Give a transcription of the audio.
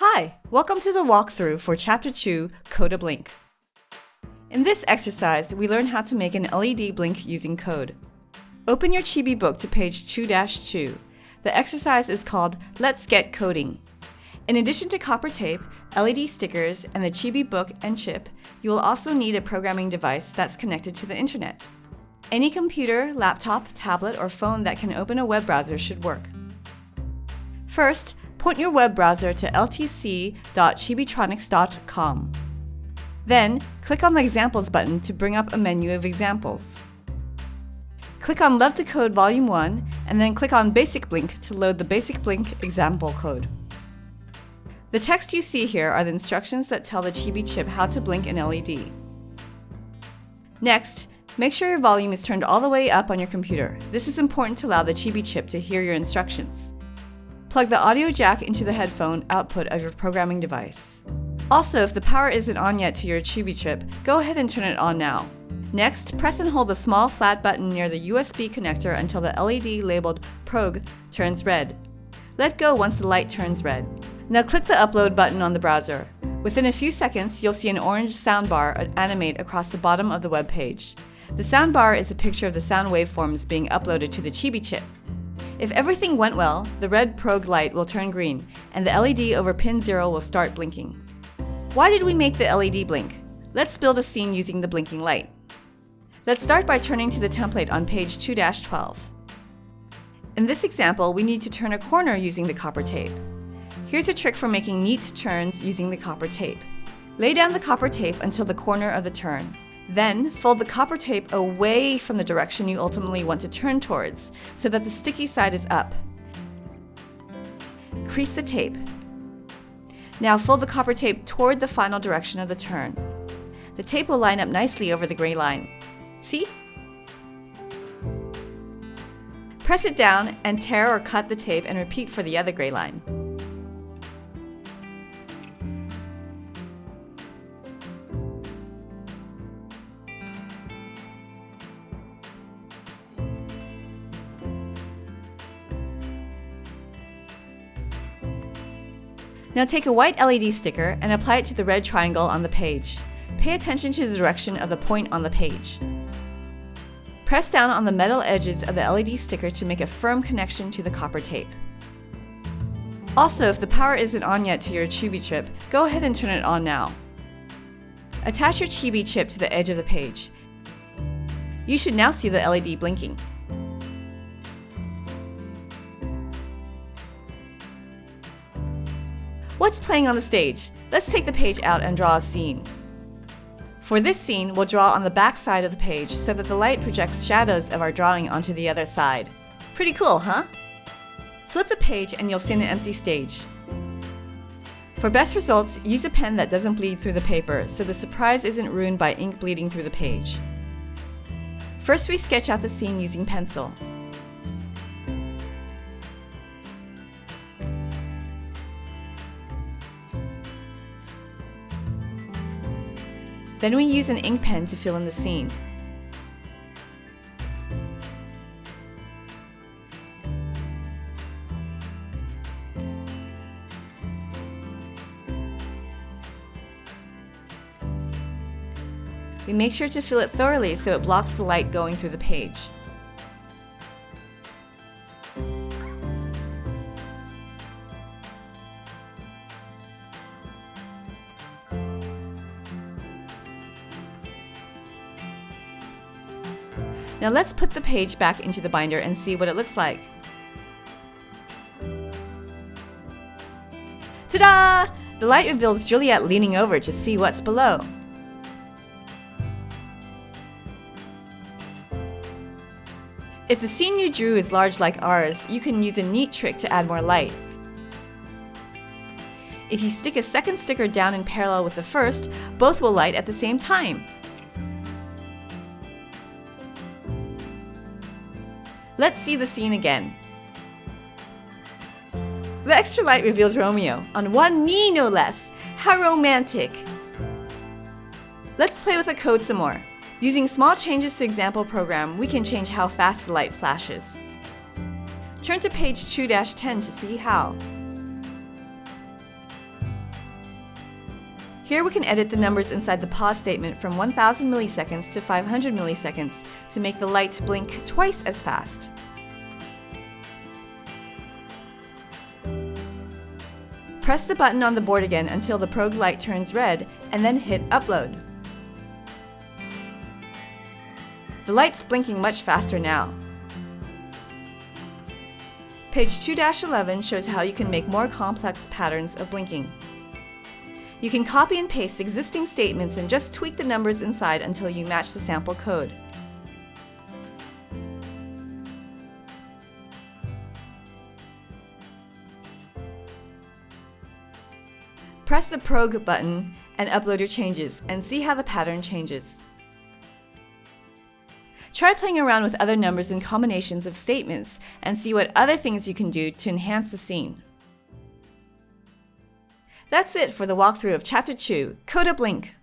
Hi, welcome to the walkthrough for Chapter 2, Code a Blink. In this exercise, we learn how to make an LED blink using code. Open your Chibi book to page 2-2. The exercise is called Let's Get Coding. In addition to copper tape, LED stickers, and the Chibi book and chip, you will also need a programming device that's connected to the internet. Any computer, laptop, tablet, or phone that can open a web browser should work. First, point your web browser to ltc.chibitronics.com. Then, click on the Examples button to bring up a menu of examples. Click on Love to Code Volume 1, and then click on Basic Blink to load the Basic Blink example code. The text you see here are the instructions that tell the Chibi chip how to blink an LED. Next, make sure your volume is turned all the way up on your computer. This is important to allow the Chibi chip to hear your instructions. Plug the audio jack into the headphone output of your programming device. Also, if the power isn't on yet to your Chibi chip, go ahead and turn it on now. Next, press and hold the small flat button near the USB connector until the LED labeled PROG turns red. Let go once the light turns red. Now click the Upload button on the browser. Within a few seconds, you'll see an orange soundbar animate across the bottom of the web page. The soundbar is a picture of the sound waveforms being uploaded to the Chibi chip. If everything went well, the red PROG light will turn green, and the LED over pin 0 will start blinking. Why did we make the LED blink? Let's build a scene using the blinking light. Let's start by turning to the template on page 2-12. In this example, we need to turn a corner using the copper tape. Here's a trick for making neat turns using the copper tape. Lay down the copper tape until the corner of the turn. Then, fold the copper tape away from the direction you ultimately want to turn towards, so that the sticky side is up. Crease the tape. Now fold the copper tape toward the final direction of the turn. The tape will line up nicely over the gray line. See? Press it down and tear or cut the tape and repeat for the other gray line. Now take a white LED sticker and apply it to the red triangle on the page. Pay attention to the direction of the point on the page. Press down on the metal edges of the LED sticker to make a firm connection to the copper tape. Also, if the power isn't on yet to your Chibi chip, go ahead and turn it on now. Attach your Chibi chip to the edge of the page. You should now see the LED blinking. What's playing on the stage? Let's take the page out and draw a scene. For this scene, we'll draw on the back side of the page so that the light projects shadows of our drawing onto the other side. Pretty cool, huh? Flip the page and you'll see an empty stage. For best results, use a pen that doesn't bleed through the paper so the surprise isn't ruined by ink bleeding through the page. First, we sketch out the scene using pencil. Then we use an ink pen to fill in the scene. We make sure to fill it thoroughly so it blocks the light going through the page. Now let's put the page back into the binder and see what it looks like. Ta-da! The light reveals Juliet leaning over to see what's below. If the scene you drew is large like ours, you can use a neat trick to add more light. If you stick a second sticker down in parallel with the first, both will light at the same time. Let's see the scene again. The extra light reveals Romeo, on one knee no less. How romantic! Let's play with the code some more. Using small changes to example program, we can change how fast the light flashes. Turn to page 2-10 to see how. Here we can edit the numbers inside the pause statement from 1000 milliseconds to 500 milliseconds to make the light blink twice as fast. Press the button on the board again until the Prog light turns red, and then hit Upload. The light's blinking much faster now. Page 2-11 shows how you can make more complex patterns of blinking. You can copy and paste existing statements and just tweak the numbers inside until you match the sample code. Press the Prog button and upload your changes and see how the pattern changes. Try playing around with other numbers and combinations of statements and see what other things you can do to enhance the scene. That's it for the walkthrough of Chapter 2, Code a Blink.